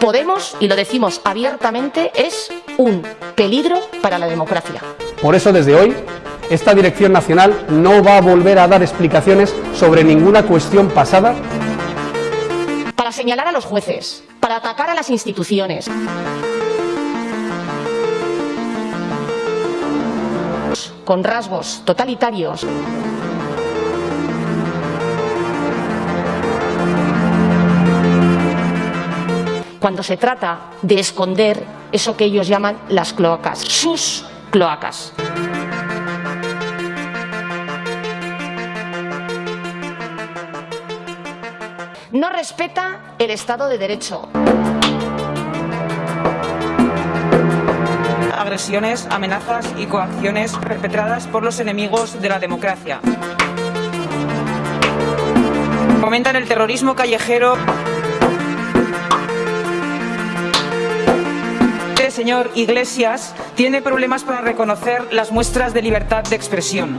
Podemos, y lo decimos abiertamente, es un peligro para la democracia. Por eso, desde hoy, esta Dirección Nacional no va a volver a dar explicaciones sobre ninguna cuestión pasada. Para señalar a los jueces, para atacar a las instituciones. con rasgos totalitarios. Cuando se trata de esconder eso que ellos llaman las cloacas, sus cloacas. No respeta el Estado de Derecho. agresiones, amenazas y coacciones perpetradas por los enemigos de la democracia. Fomentan el terrorismo callejero. Señor Iglesias tiene problemas para reconocer las muestras de libertad de expresión.